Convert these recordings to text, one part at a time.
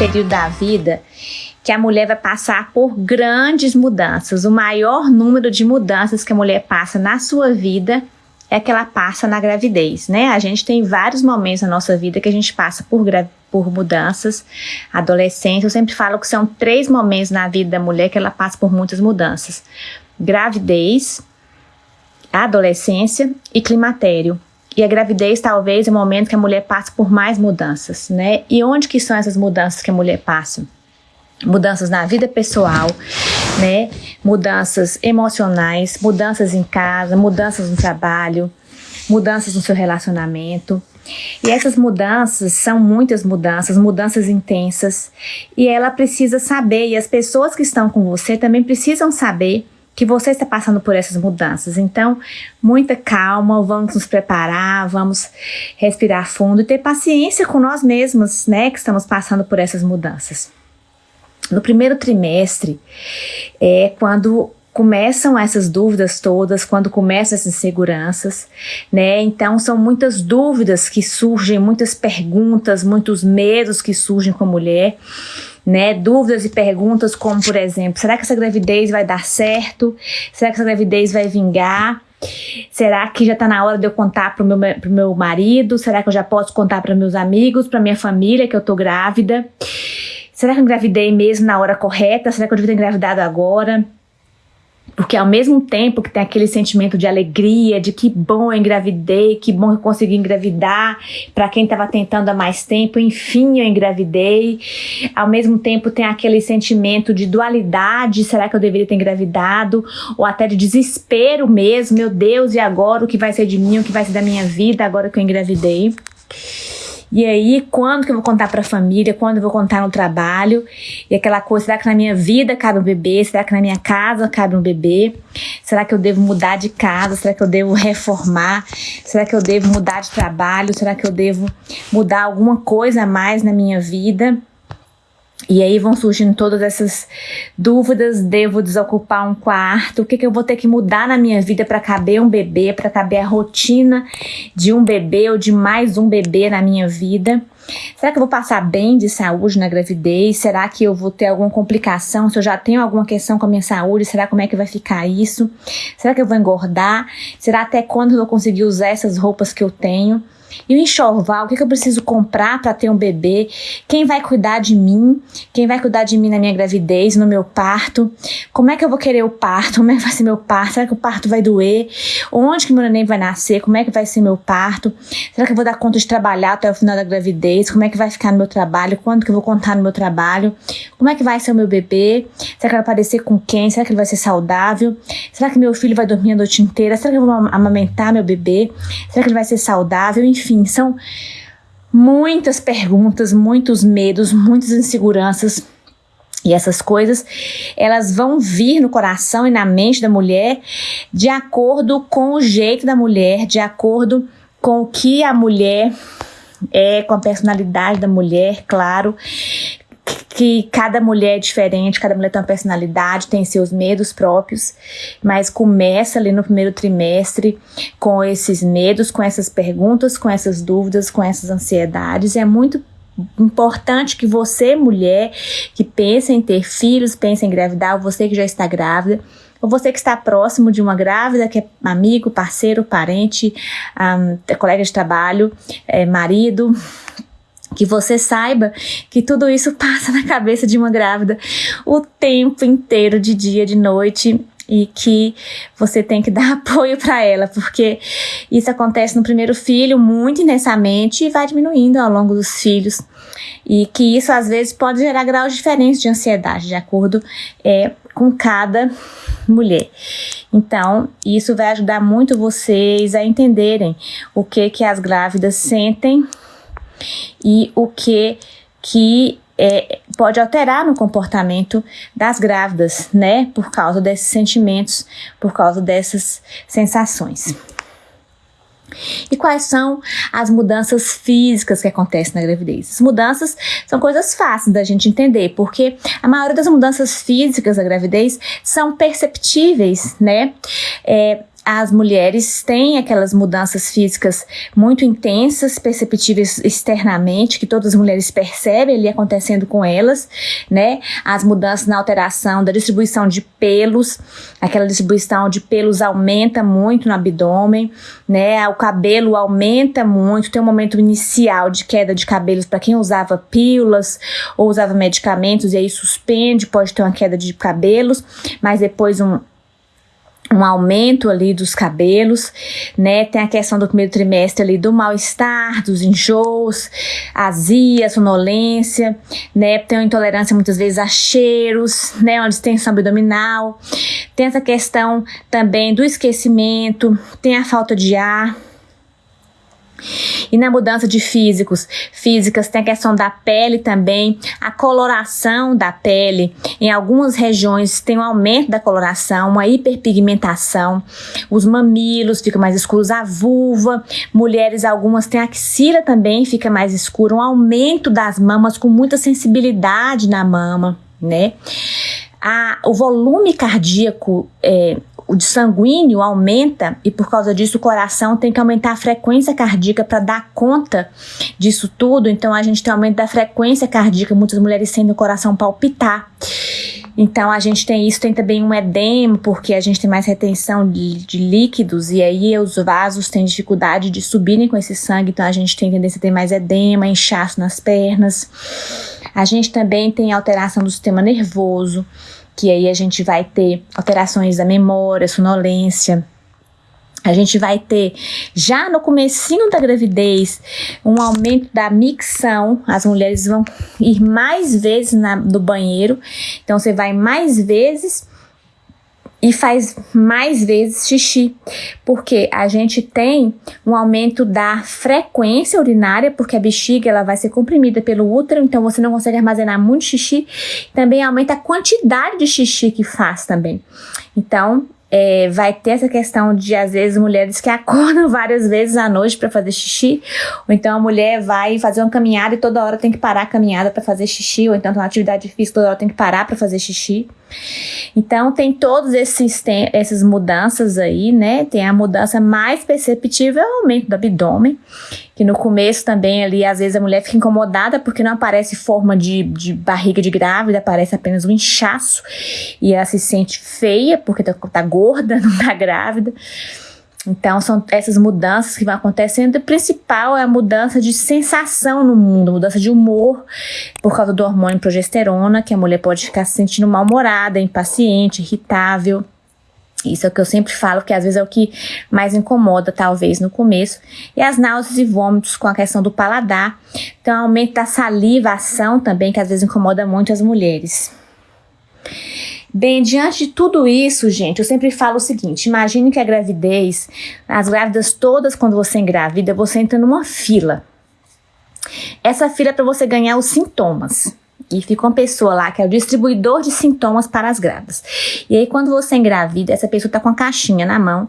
período da vida que a mulher vai passar por grandes mudanças. O maior número de mudanças que a mulher passa na sua vida é que ela passa na gravidez, né? A gente tem vários momentos na nossa vida que a gente passa por, por mudanças. Adolescência, eu sempre falo que são três momentos na vida da mulher que ela passa por muitas mudanças: gravidez, adolescência e climatério. E a gravidez talvez é o momento que a mulher passa por mais mudanças, né? E onde que são essas mudanças que a mulher passa? mudanças na vida pessoal, né? Mudanças emocionais, mudanças em casa, mudanças no trabalho, mudanças no seu relacionamento. E essas mudanças são muitas mudanças, mudanças intensas, e ela precisa saber, e as pessoas que estão com você também precisam saber que você está passando por essas mudanças. Então, muita calma, vamos nos preparar, vamos respirar fundo e ter paciência com nós mesmos, né, que estamos passando por essas mudanças. No primeiro trimestre é quando começam essas dúvidas todas, quando começam essas inseguranças, né? Então são muitas dúvidas que surgem, muitas perguntas, muitos medos que surgem com a mulher, né? Dúvidas e perguntas como, por exemplo, será que essa gravidez vai dar certo? Será que essa gravidez vai vingar? Será que já está na hora de eu contar para o meu, pro meu marido? Será que eu já posso contar para meus amigos, para minha família que eu tô grávida? Será que eu engravidei mesmo na hora correta? Será que eu devia ter engravidado agora? Porque ao mesmo tempo que tem aquele sentimento de alegria, de que bom eu engravidei, que bom eu consegui engravidar, para quem estava tentando há mais tempo, enfim eu engravidei. Ao mesmo tempo tem aquele sentimento de dualidade, será que eu deveria ter engravidado? Ou até de desespero mesmo, meu Deus, e agora o que vai ser de mim, o que vai ser da minha vida agora que eu engravidei? E aí, quando que eu vou contar para a família? Quando eu vou contar no trabalho? E aquela coisa, será que na minha vida cabe um bebê? Será que na minha casa cabe um bebê? Será que eu devo mudar de casa? Será que eu devo reformar? Será que eu devo mudar de trabalho? Será que eu devo mudar alguma coisa a mais na minha vida? E aí vão surgindo todas essas dúvidas: devo desocupar um quarto? O que, que eu vou ter que mudar na minha vida para caber um bebê, para caber a rotina de um bebê ou de mais um bebê na minha vida? Será que eu vou passar bem de saúde na gravidez? Será que eu vou ter alguma complicação? Se eu já tenho alguma questão com a minha saúde, será como é que vai ficar isso? Será que eu vou engordar? Será até quando eu vou conseguir usar essas roupas que eu tenho? E o enxoval, o que, que eu preciso comprar para ter um bebê? Quem vai cuidar de mim? Quem vai cuidar de mim na minha gravidez, no meu parto? Como é que eu vou querer o parto? Como é que vai ser meu parto? Será que o parto vai doer? Onde que meu neném vai nascer? Como é que vai ser meu parto? Será que eu vou dar conta de trabalhar até o final da gravidez? Como é que vai ficar no meu trabalho? Quando que eu vou contar no meu trabalho? Como é que vai ser o meu bebê? Será que vai aparecer com quem? Será que ele vai ser saudável? Será que meu filho vai dormir a noite inteira? Será que eu vou amamentar meu bebê? Será que ele vai ser saudável? Enfim, enfim, são muitas perguntas, muitos medos, muitas inseguranças. E essas coisas, elas vão vir no coração e na mente da mulher de acordo com o jeito da mulher, de acordo com o que a mulher é, com a personalidade da mulher, claro, que cada mulher é diferente, cada mulher tem uma personalidade, tem seus medos próprios, mas começa ali no primeiro trimestre com esses medos, com essas perguntas, com essas dúvidas, com essas ansiedades. É muito importante que você, mulher, que pensa em ter filhos, pensa em engravidar, ou você que já está grávida, ou você que está próximo de uma grávida, que é amigo, parceiro, parente, um, colega de trabalho, é, marido, que você saiba que tudo isso passa na cabeça de uma grávida o tempo inteiro, de dia, de noite, e que você tem que dar apoio para ela, porque isso acontece no primeiro filho muito intensamente e vai diminuindo ao longo dos filhos. E que isso às vezes pode gerar graus diferentes de ansiedade, de acordo é, com cada mulher. Então, isso vai ajudar muito vocês a entenderem o que que as grávidas sentem e o que que é, pode alterar no comportamento das grávidas, né? Por causa desses sentimentos, por causa dessas sensações. E quais são as mudanças físicas que acontecem na gravidez? As mudanças são coisas fáceis da gente entender, porque a maioria das mudanças físicas da gravidez são perceptíveis, né? É, as mulheres têm aquelas mudanças físicas muito intensas, perceptíveis externamente, que todas as mulheres percebem ali acontecendo com elas, né? As mudanças na alteração da distribuição de pelos, aquela distribuição de pelos aumenta muito no abdômen, né? O cabelo aumenta muito, tem um momento inicial de queda de cabelos para quem usava pílulas ou usava medicamentos e aí suspende, pode ter uma queda de cabelos, mas depois um um aumento ali dos cabelos, né? Tem a questão do primeiro trimestre ali do mal-estar, dos enjoos, azia, sonolência, né? Tem uma intolerância muitas vezes a cheiros, né? Uma distensão abdominal. Tem essa questão também do esquecimento, tem a falta de ar, e na mudança de físicos, físicas, tem a questão da pele também, a coloração da pele. Em algumas regiões tem um aumento da coloração, uma hiperpigmentação. Os mamilos ficam mais escuros, a vulva. Mulheres, algumas têm axila também, fica mais escura. Um aumento das mamas com muita sensibilidade na mama, né? A, o volume cardíaco é, o de sanguíneo aumenta e por causa disso o coração tem que aumentar a frequência cardíaca para dar conta disso tudo. Então a gente tem aumento da frequência cardíaca, muitas mulheres sentem o coração palpitar. Então a gente tem isso, tem também um edema, porque a gente tem mais retenção de, de líquidos, e aí os vasos têm dificuldade de subirem com esse sangue, então a gente tem tendência a ter mais edema, inchaço nas pernas. A gente também tem alteração do sistema nervoso que aí a gente vai ter alterações da memória, sonolência, a gente vai ter já no comecinho da gravidez um aumento da micção, as mulheres vão ir mais vezes na, no banheiro, então você vai mais vezes e faz mais vezes xixi, porque a gente tem um aumento da frequência urinária, porque a bexiga ela vai ser comprimida pelo útero, então você não consegue armazenar muito xixi. Também aumenta a quantidade de xixi que faz também. Então, é, vai ter essa questão de, às vezes, mulheres que acordam várias vezes à noite para fazer xixi, ou então a mulher vai fazer uma caminhada e toda hora tem que parar a caminhada para fazer xixi, ou então uma atividade física toda hora tem que parar para fazer xixi. Então, tem todas essas mudanças aí, né? Tem a mudança mais perceptível, é o aumento do abdômen, que no começo também ali, às vezes a mulher fica incomodada porque não aparece forma de, de barriga de grávida, aparece apenas um inchaço e ela se sente feia porque tá, tá gorda, não tá grávida. Então, são essas mudanças que vão acontecendo. O principal é a mudança de sensação no mundo, mudança de humor, por causa do hormônio progesterona, que a mulher pode ficar se sentindo mal-humorada, impaciente, irritável. Isso é o que eu sempre falo, que às vezes é o que mais incomoda, talvez, no começo. E as náuseas e vômitos com a questão do paladar. Então, aumento da salivação também, que às vezes incomoda muito as mulheres. Bem, diante de tudo isso, gente, eu sempre falo o seguinte: imagine que a gravidez, as grávidas todas, quando você engravida, você entra numa fila. Essa fila é para você ganhar os sintomas. E fica uma pessoa lá que é o distribuidor de sintomas para as grávidas. E aí, quando você engravida, essa pessoa tá com a caixinha na mão.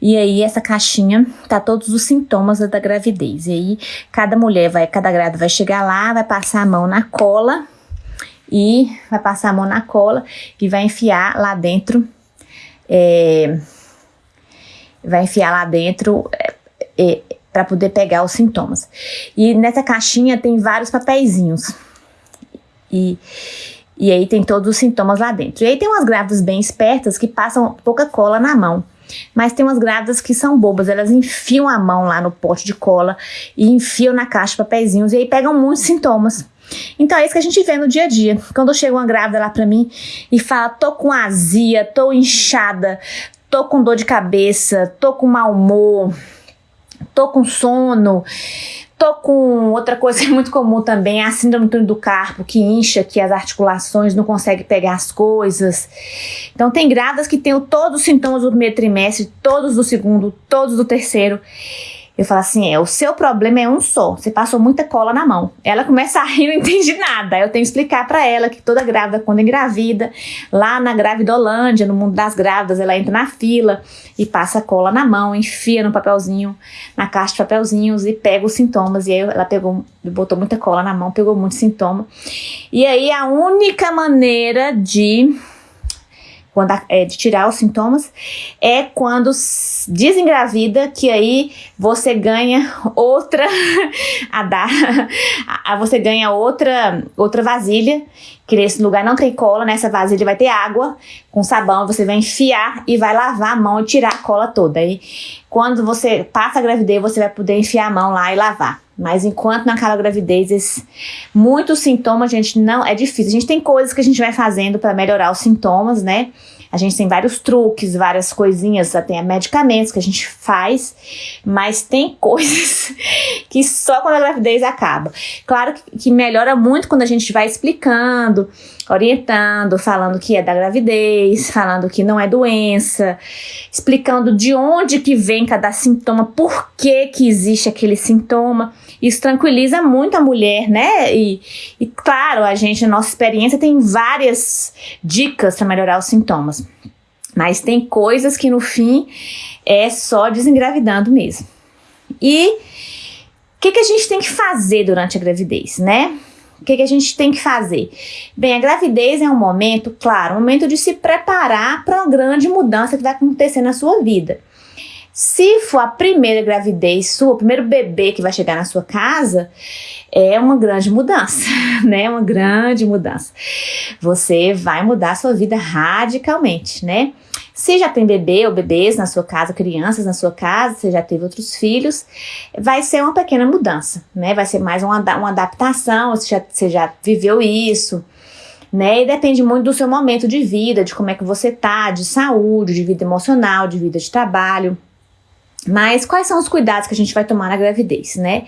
E aí, essa caixinha tá todos os sintomas da gravidez. E aí, cada mulher vai, cada grávida vai chegar lá, vai passar a mão na cola e vai passar a mão na cola e vai enfiar lá dentro. É, vai enfiar lá dentro é, é, para poder pegar os sintomas. E nessa caixinha tem vários papeizinhos. E, e aí tem todos os sintomas lá dentro. E aí tem umas grávidas bem espertas que passam pouca cola na mão. Mas tem umas grávidas que são bobas, elas enfiam a mão lá no pote de cola e enfiam na caixa de papeizinhos e aí pegam muitos sintomas. Então é isso que a gente vê no dia a dia. Quando chega uma grávida lá pra mim e fala: tô com azia, tô inchada, tô com dor de cabeça, tô com mau humor, tô com sono, tô com outra coisa muito comum também, a síndrome do túnel do carpo, que incha que as articulações não consegue pegar as coisas. Então tem grávidas que têm todos os sintomas do primeiro trimestre, todos do segundo, todos do terceiro. Eu falo assim: é, o seu problema é um só. Você passou muita cola na mão. Ela começa a rir, não entende nada. Eu tenho que explicar para ela que toda grávida, quando engravida, lá na Gravidolândia, no mundo das grávidas, ela entra na fila e passa cola na mão, enfia no papelzinho, na caixa de papelzinhos e pega os sintomas. E aí ela pegou, botou muita cola na mão, pegou muito sintoma. E aí a única maneira de quando é, de tirar os sintomas, é quando desengravida, que aí você ganha outra a dar, a, você ganha outra outra vasilha, que nesse lugar não tem cola, nessa vasilha vai ter água com sabão, você vai enfiar e vai lavar a mão e tirar a cola toda. Aí quando você passa a gravidez, você vai poder enfiar a mão lá e lavar. Mas enquanto naquela gravidez, muitos sintomas, a gente não é difícil. A gente tem coisas que a gente vai fazendo para melhorar os sintomas, né? A gente tem vários truques, várias coisinhas, tem medicamentos que a gente faz, mas tem coisas que só quando a gravidez acaba. Claro que melhora muito quando a gente vai explicando, orientando, falando que é da gravidez, falando que não é doença, explicando de onde que vem cada sintoma, por que que existe aquele sintoma. Isso tranquiliza muito a mulher, né? E, e claro, a gente, na nossa experiência, tem várias dicas para melhorar os sintomas. Mas tem coisas que no fim é só desengravidando mesmo. E o que, que a gente tem que fazer durante a gravidez, né? O que, que, a gente tem que fazer? Bem, a gravidez é um momento, claro, um momento de se preparar para uma grande mudança que vai acontecer na sua vida. Se for a primeira gravidez sua, o primeiro bebê que vai chegar na sua casa, é uma grande mudança, né? Uma grande mudança. Você vai mudar a sua vida radicalmente, né? Se já tem bebê ou bebês na sua casa, crianças na sua casa, você já teve outros filhos, vai ser uma pequena mudança, né? Vai ser mais uma, uma adaptação, você já, você já viveu isso, né? E depende muito do seu momento de vida, de como é que você tá, de saúde, de vida emocional, de vida de trabalho. Mas quais são os cuidados que a gente vai tomar na gravidez, né?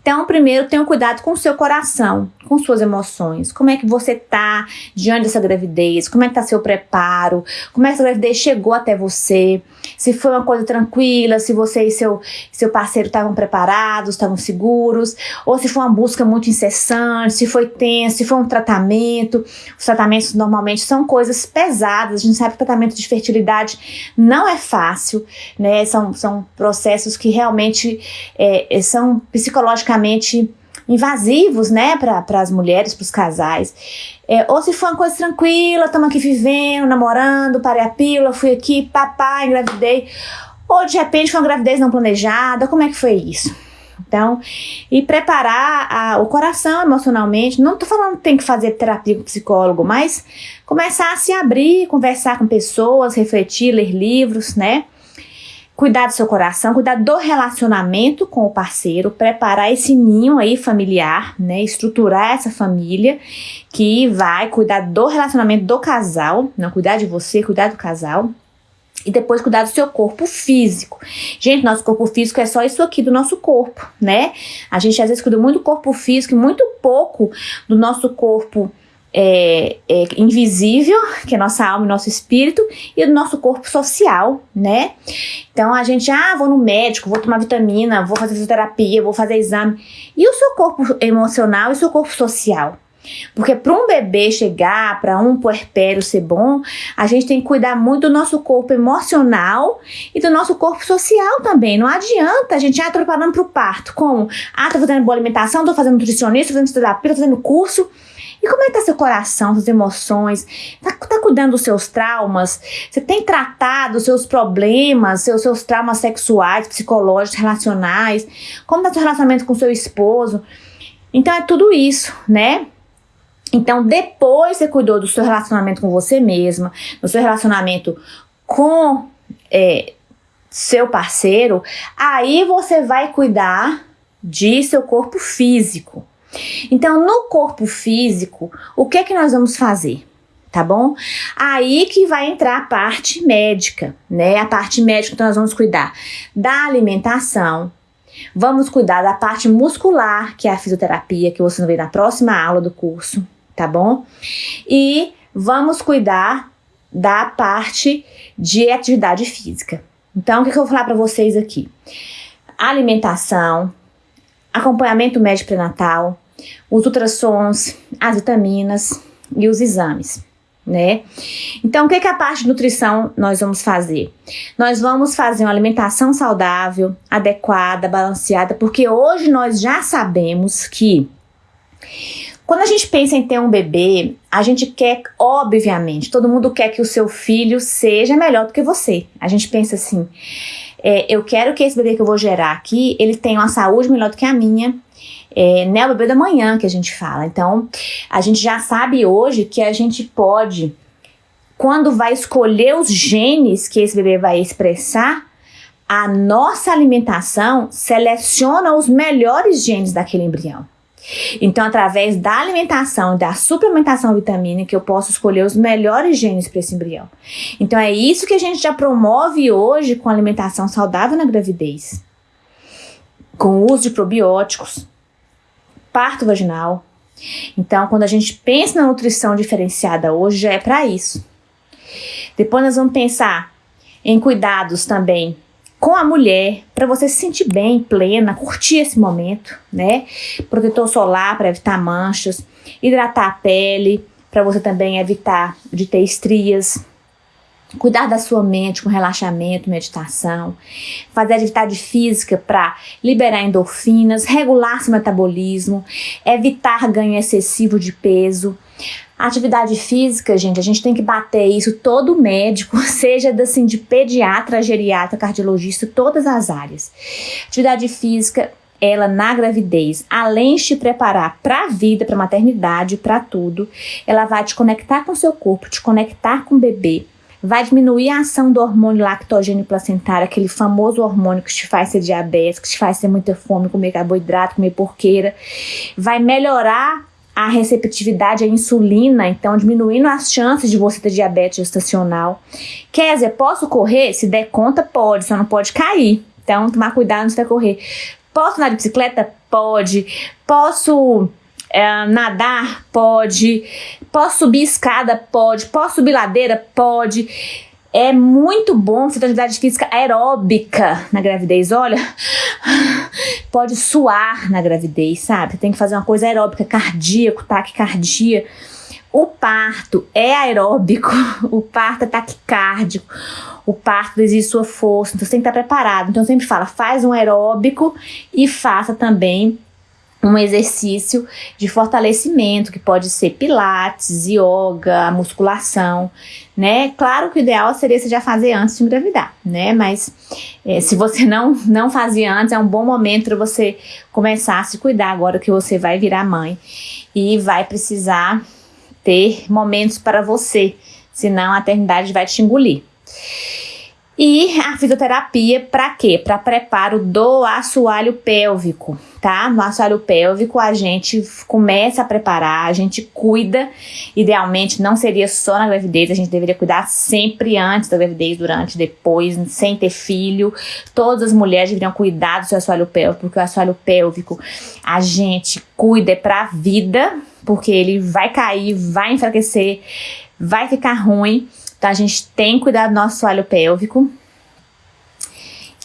Então, primeiro, tenha um cuidado com o seu coração, com suas emoções. Como é que você tá diante dessa gravidez? Como é que tá seu preparo? Como é que essa gravidez chegou até você? Se foi uma coisa tranquila, se você e seu, seu parceiro estavam preparados, estavam seguros, ou se foi uma busca muito incessante, se foi tenso, se foi um tratamento. Os tratamentos normalmente são coisas pesadas. A gente sabe que o tratamento de fertilidade não é fácil, né? São, são processos que realmente é, são psicologicamente invasivos, né, para as mulheres, para os casais. É, ou se for uma coisa tranquila, estamos aqui vivendo, namorando, parei a pílula, fui aqui, papai, engravidei. Ou de repente foi uma gravidez não planejada, como é que foi isso? Então, e preparar a, o coração emocionalmente. Não estou falando que tem que fazer terapia com psicólogo, mas começar a se abrir, conversar com pessoas, refletir, ler livros, né? Cuidar do seu coração, cuidar do relacionamento com o parceiro, preparar esse ninho aí familiar, né? Estruturar essa família que vai cuidar do relacionamento do casal, não cuidar de você, cuidar do casal. E depois cuidar do seu corpo físico. Gente, nosso corpo físico é só isso aqui do nosso corpo, né? A gente às vezes cuida muito do corpo físico e muito pouco do nosso corpo é, é, invisível, que é nossa alma e nosso espírito, e do nosso corpo social, né? Então a gente, ah, vou no médico, vou tomar vitamina, vou fazer fisioterapia, vou fazer exame. E o seu corpo emocional e o seu corpo social? Porque para um bebê chegar, para um puerpério ser bom, a gente tem que cuidar muito do nosso corpo emocional e do nosso corpo social também. Não adianta a gente, ah, tô preparando para o parto. Como? Ah, tô fazendo boa alimentação, tô fazendo nutricionista, tô fazendo terapia, tô fazendo curso. E como é que tá seu coração, suas emoções? Tá, tá cuidando dos seus traumas? Você tem tratado os seus problemas, seus, seus traumas sexuais, psicológicos, relacionais? Como tá seu relacionamento com seu esposo? Então é tudo isso, né? Então, depois você cuidou do seu relacionamento com você mesma, do seu relacionamento com é, seu parceiro, aí você vai cuidar de seu corpo físico. Então, no corpo físico, o que é que nós vamos fazer? Tá bom? Aí que vai entrar a parte médica, né? A parte médica, então nós vamos cuidar da alimentação, vamos cuidar da parte muscular, que é a fisioterapia, que você ver na próxima aula do curso, tá bom? E vamos cuidar da parte de atividade física. Então, o que, que eu vou falar para vocês aqui? Alimentação, acompanhamento médico pré-natal, os ultrassons, as vitaminas e os exames. Né? Então, o que, que a parte de nutrição nós vamos fazer? Nós vamos fazer uma alimentação saudável, adequada, balanceada, porque hoje nós já sabemos que Quando a gente pensa em ter um bebê, a gente quer, obviamente, todo mundo quer que o seu filho seja melhor do que você. A gente pensa assim, é, eu quero que esse bebê que eu vou gerar aqui, ele tenha uma saúde melhor do que a minha, é, né, bebê da manhã que a gente fala. Então, a gente já sabe hoje que a gente pode, quando vai escolher os genes que esse bebê vai expressar, a nossa alimentação seleciona os melhores genes daquele embrião. Então, através da alimentação e da suplementação vitamínica, eu posso escolher os melhores genes para esse embrião. Então, é isso que a gente já promove hoje com alimentação saudável na gravidez. Com o uso de probióticos, parto vaginal. Então, quando a gente pensa na nutrição diferenciada hoje, já é para isso. Depois nós vamos pensar em cuidados também com a mulher, para você se sentir bem, plena, curtir esse momento, né? Protetor solar para evitar manchas, hidratar a pele, para você também evitar de ter estrias, cuidar da sua mente com relaxamento, meditação, fazer atividade física para liberar endorfinas, regular seu metabolismo, evitar ganho excessivo de peso, Atividade física, gente, a gente tem que bater isso todo médico, seja assim, de pediatra, geriatra, cardiologista, todas as áreas. Atividade física, ela na gravidez, além de te preparar para a vida, para a maternidade, para tudo, ela vai te conectar com seu corpo, te conectar com o bebê, vai diminuir a ação do hormônio lactogênio placentário, aquele famoso hormônio que te faz ser diabético, que te faz ter muita fome, comer carboidrato, comer porqueira, vai melhorar a receptividade à insulina, então diminuindo as chances de você ter diabetes gestacional. Quer dizer, posso correr? Se der conta, pode, só não pode cair. Então, tomar cuidado antes de correr. Posso andar de bicicleta? Pode. Posso é, nadar? Pode. Posso subir escada? Pode. Posso subir ladeira? Pode. É muito bom fazer atividade física aeróbica na gravidez. Olha, pode suar na gravidez, sabe? Tem que fazer uma coisa aeróbica, cardíaco, taquicardia. O parto é aeróbico, o parto é taquicárdico, o parto exige sua força, então você tem que estar preparado. Então eu sempre falo, faz um aeróbico e faça também um exercício de fortalecimento, que pode ser pilates, yoga, musculação, né? Claro que o ideal seria você já fazer antes de engravidar, né? Mas é, se você não, não fazia antes, é um bom momento para você começar a se cuidar agora que você vai virar mãe e vai precisar ter momentos para você, senão a eternidade vai te engolir. E a fisioterapia para quê? Para preparo do assoalho pélvico, tá? No assoalho pélvico a gente começa a preparar, a gente cuida. Idealmente não seria só na gravidez, a gente deveria cuidar sempre antes da gravidez, durante, depois, sem ter filho. Todas as mulheres deveriam cuidar do seu assoalho pélvico, porque o assoalho pélvico a gente cuida para a vida, porque ele vai cair, vai enfraquecer, vai ficar ruim. Então a gente tem que cuidar do nosso assoalho pélvico.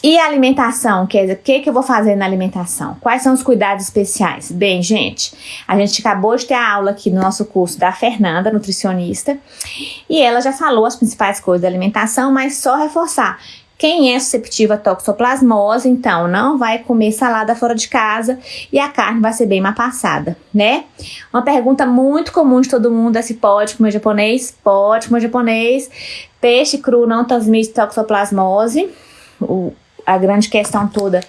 E a alimentação, quer dizer, o que, que eu vou fazer na alimentação? Quais são os cuidados especiais? Bem, gente, a gente acabou de ter a aula aqui no nosso curso da Fernanda, nutricionista, e ela já falou as principais coisas da alimentação, mas só reforçar. Quem é susceptível a toxoplasmose, então, não vai comer salada fora de casa e a carne vai ser bem mais passada, né? Uma pergunta muito comum de todo mundo é se pode comer japonês? Pode comer japonês. Peixe cru não transmite toxoplasmose. O, a grande questão toda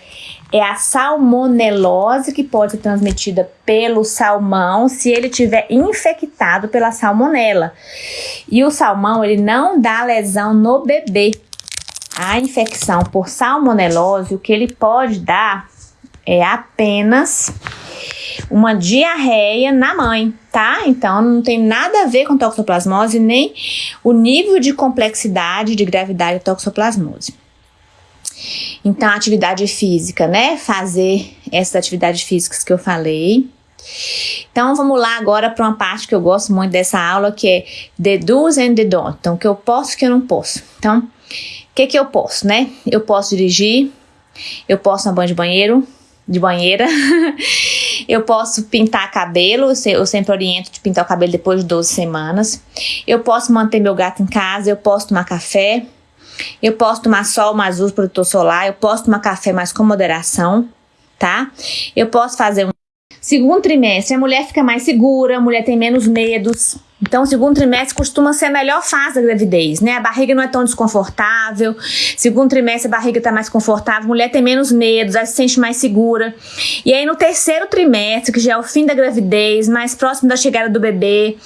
é a salmonelose que pode ser transmitida pelo salmão se ele tiver infectado pela salmonela. E o salmão, ele não dá lesão no bebê a infecção por salmonelose, o que ele pode dar é apenas uma diarreia na mãe, tá? Então não tem nada a ver com toxoplasmose, nem o nível de complexidade de gravidade de toxoplasmose. Então, atividade física, né? Fazer essas atividades físicas que eu falei. Então, vamos lá agora para uma parte que eu gosto muito dessa aula, que é do's and the don'ts. Então, o que eu posso e o que eu não posso. Então, o que, que eu posso, né? Eu posso dirigir, eu posso na banho de banheiro, de banheira, eu posso pintar cabelo, eu sempre oriento de pintar o cabelo depois de 12 semanas, eu posso manter meu gato em casa, eu posso tomar café, eu posso tomar sol mais uso protetor solar, eu posso tomar café mais com moderação, tá? Eu posso fazer um Segundo trimestre, a mulher fica mais segura, a mulher tem menos medos. Então, o segundo trimestre costuma ser a melhor fase da gravidez, né? A barriga não é tão desconfortável. Segundo trimestre, a barriga está mais confortável, a mulher tem menos medos, ela se sente mais segura. E aí, no terceiro trimestre, que já é o fim da gravidez, mais próximo da chegada do bebê,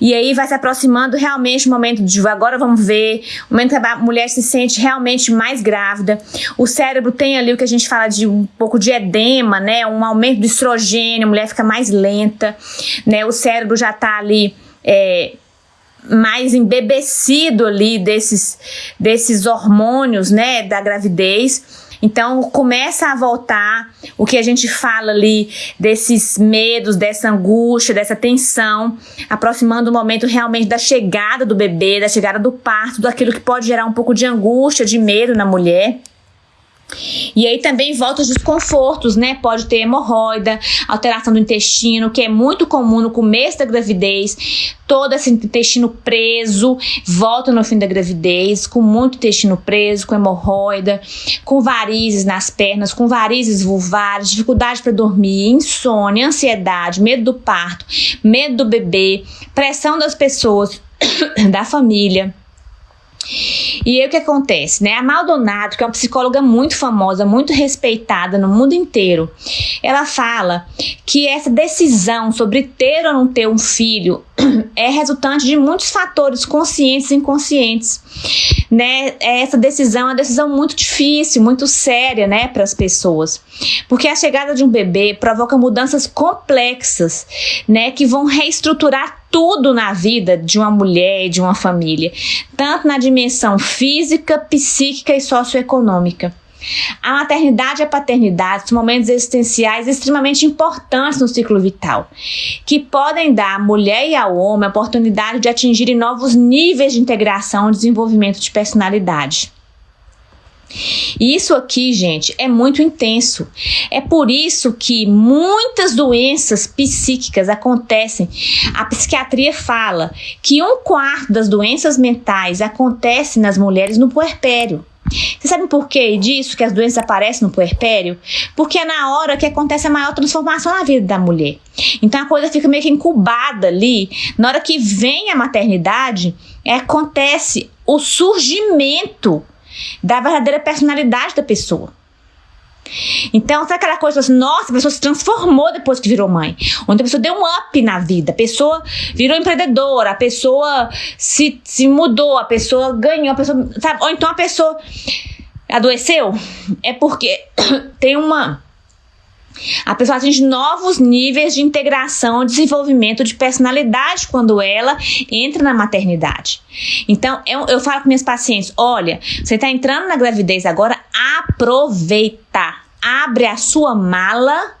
e aí vai se aproximando realmente o momento de agora vamos ver, o momento que a mulher se sente realmente mais grávida. O cérebro tem ali o que a gente fala de um pouco de edema, né? Um aumento do estrogênio, a mulher fica mais lenta, né? O cérebro já está ali é, mais embebecido ali desses, desses hormônios, né, da gravidez. Então começa a voltar o que a gente fala ali desses medos, dessa angústia, dessa tensão, aproximando o momento realmente da chegada do bebê, da chegada do parto, daquilo que pode gerar um pouco de angústia, de medo na mulher. E aí também volta os desconfortos, né? Pode ter hemorroida, alteração do intestino, que é muito comum no começo da gravidez. Todo esse intestino preso volta no fim da gravidez, com muito intestino preso, com hemorroida, com varizes nas pernas, com varizes vulvares, dificuldade para dormir, insônia, ansiedade, medo do parto, medo do bebê, pressão das pessoas, da família e aí o que acontece, né? A Maldonado, que é uma psicóloga muito famosa, muito respeitada no mundo inteiro, ela fala que essa decisão sobre ter ou não ter um filho é resultante de muitos fatores conscientes e inconscientes, né? Essa decisão é uma decisão muito difícil, muito séria, né, para as pessoas, porque a chegada de um bebê provoca mudanças complexas, né, que vão reestruturar tudo na vida de uma mulher e de uma família, tanto na dimensão física, psíquica e socioeconômica. A maternidade e a paternidade são momentos existenciais extremamente importantes no ciclo vital, que podem dar à mulher e ao homem a oportunidade de atingirem novos níveis de integração e desenvolvimento de personalidade. E isso aqui, gente, é muito intenso. É por isso que muitas doenças psíquicas acontecem. A psiquiatria fala que um quarto das doenças mentais acontece nas mulheres no puerpério. Vocês sabem por que disso, que as doenças aparecem no puerpério? Porque é na hora que acontece a maior transformação na vida da mulher. Então a coisa fica meio que incubada ali. Na hora que vem a maternidade, acontece o surgimento da verdadeira personalidade da pessoa. Então, sabe aquela coisa assim, nossa, a pessoa se transformou depois que virou mãe. Onde a pessoa deu um up na vida, a pessoa virou empreendedora, a pessoa se, se mudou, a pessoa ganhou, a pessoa, sabe? Ou então a pessoa adoeceu. É porque tem uma a pessoa atinge novos níveis de integração, desenvolvimento de personalidade quando ela entra na maternidade. Então, eu, eu falo com minhas pacientes: olha, você está entrando na gravidez agora, aproveita. Abre a sua mala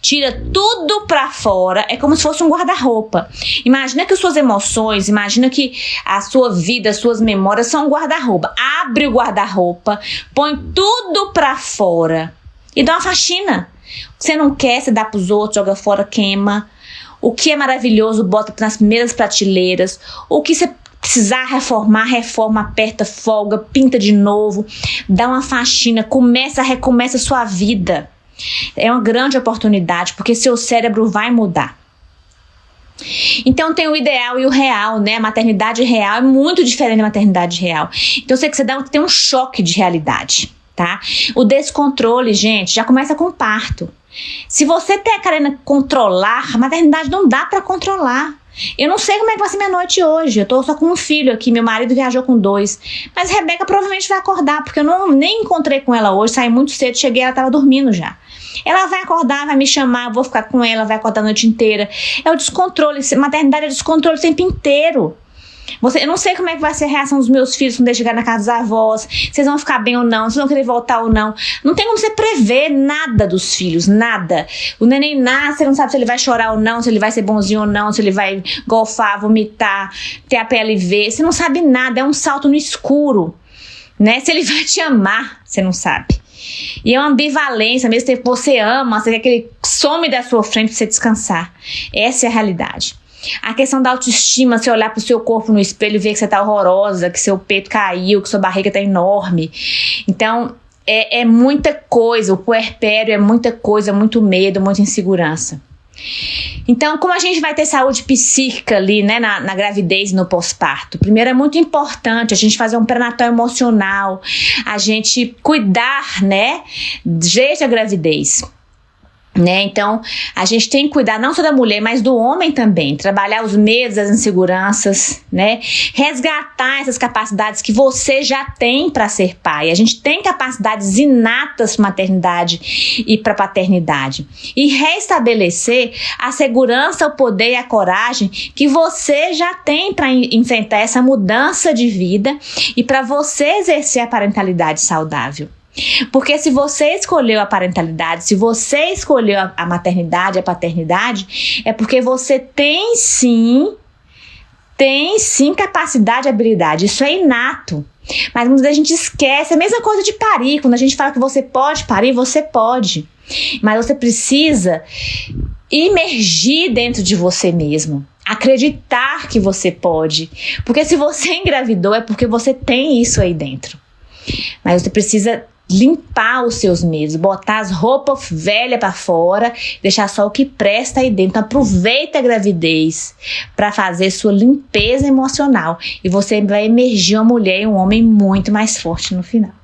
Tira tudo para fora, é como se fosse um guarda-roupa. Imagina que suas emoções, imagina que a sua vida, as suas memórias são um guarda-roupa. Abre o guarda-roupa, põe tudo para fora e dá uma faxina. Você não quer, você dá pros outros, joga fora, queima. O que é maravilhoso, bota nas primeiras prateleiras. O que você precisar reformar, reforma, aperta, folga, pinta de novo, dá uma faxina, começa, recomeça a sua vida. É uma grande oportunidade, porque seu cérebro vai mudar. Então tem o ideal e o real, né? A maternidade real é muito diferente da maternidade real. Então que você dá, tem um choque de realidade tá? O descontrole, gente, já começa com o parto. Se você tá querendo controlar, a maternidade não dá para controlar. Eu não sei como é que vai ser minha noite hoje. Eu tô só com um filho aqui, meu marido viajou com dois. Mas Rebeca provavelmente vai acordar, porque eu não nem encontrei com ela hoje, saí muito cedo, cheguei, ela tava dormindo já. Ela vai acordar, vai me chamar, eu vou ficar com ela, vai acordar a noite inteira. É o descontrole, maternidade é descontrole o tempo inteiro. Você, eu não sei como é que vai ser a reação dos meus filhos quando eles chegarem na casa dos avós, eles vão ficar bem ou não, se vão querer voltar ou não. Não tem como você prever nada dos filhos, nada. O neném nasce, você não sabe se ele vai chorar ou não, se ele vai ser bonzinho ou não, se ele vai golfar, vomitar, ter a PLV. Você não sabe nada, é um salto no escuro. Né? Se ele vai te amar, você não sabe. E é uma ambivalência, mesmo que você ama, você quer que ele some da sua frente para você descansar. Essa é a realidade. A questão da autoestima, você olhar pro seu corpo no espelho e ver que você tá horrorosa, que seu peito caiu, que sua barriga tá enorme. Então, é, é muita coisa. O puerpério é muita coisa, muito medo, muita insegurança. Então, como a gente vai ter saúde psíquica ali, né, na, na gravidez e no pós-parto? Primeiro, é muito importante a gente fazer um pré-natal emocional, a gente cuidar, né, desde a gravidez. Né? Então, a gente tem que cuidar não só da mulher, mas do homem também. Trabalhar os medos, as inseguranças, né? Resgatar essas capacidades que você já tem para ser pai. A gente tem capacidades inatas para maternidade e para paternidade. E restabelecer a segurança, o poder e a coragem que você já tem para enfrentar essa mudança de vida e para você exercer a parentalidade saudável. Porque se você escolheu a parentalidade, se você escolheu a, maternidade, a paternidade, é porque você tem sim, tem sim capacidade e habilidade. Isso é inato. Mas muitas vezes a gente esquece. É a mesma coisa de parir. Quando a gente fala que você pode parir, você pode. Mas você precisa imergir dentro de você mesmo. Acreditar que você pode. Porque se você engravidou, é porque você tem isso aí dentro. Mas você precisa limpar os seus medos, botar as roupas velhas para fora, deixar só o que presta aí dentro. Então, aproveita a gravidez para fazer sua limpeza emocional e você vai emergir uma mulher e um homem muito mais forte no final.